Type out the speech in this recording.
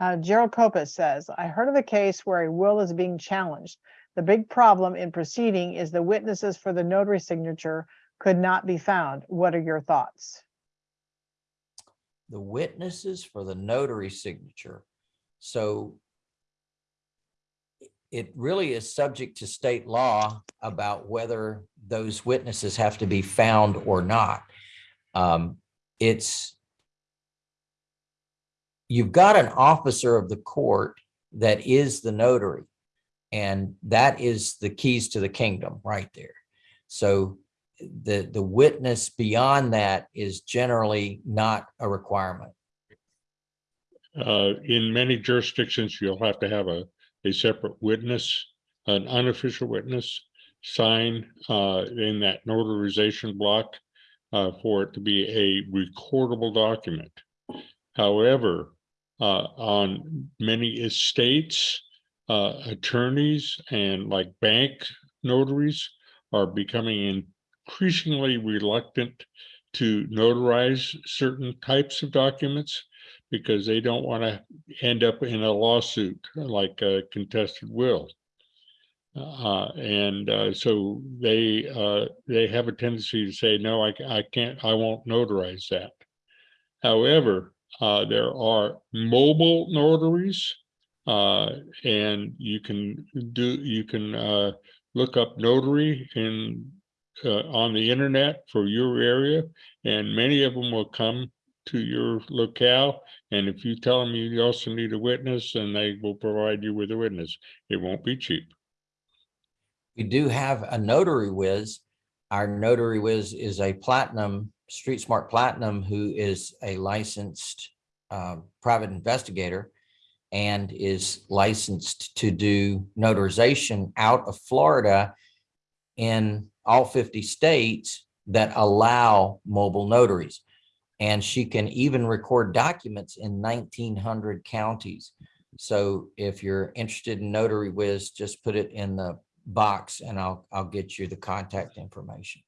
Uh, Gerald Copus says, I heard of a case where a will is being challenged. The big problem in proceeding is the witnesses for the notary signature could not be found. What are your thoughts? the witnesses for the notary signature. So it really is subject to state law about whether those witnesses have to be found or not. Um, It's you've got an officer of the court that is the notary. And that is the keys to the kingdom right there. So the, the witness beyond that is generally not a requirement. Uh, in many jurisdictions, you'll have to have a, a separate witness, an unofficial witness, sign, uh, in that notarization block, uh, for it to be a recordable document. However, on many estates, uh, attorneys and like bank notaries are becoming increasingly reluctant to notarize certain types of documents because they don't want to end up in a lawsuit like a contested will. Uh, and uh, so they uh, they have a tendency to say, no, I, I can't, I won't notarize that. However, uh, there are mobile notaries uh, and you can do, you can uh, look up notary in uh, on the internet for your area, and many of them will come to your locale. And if you tell them you also need a witness, and they will provide you with a witness. It won't be cheap. We do have a notary whiz. Our notary whiz is a platinum, Street Smart Platinum, who is a licensed uh, private investigator and is licensed to do notarization out of Florida in all 50 states that allow mobile notaries. And she can even record documents in 1900 counties. So if you're interested in Notary Whiz, just put it in the box and I'll, I'll get you the contact information.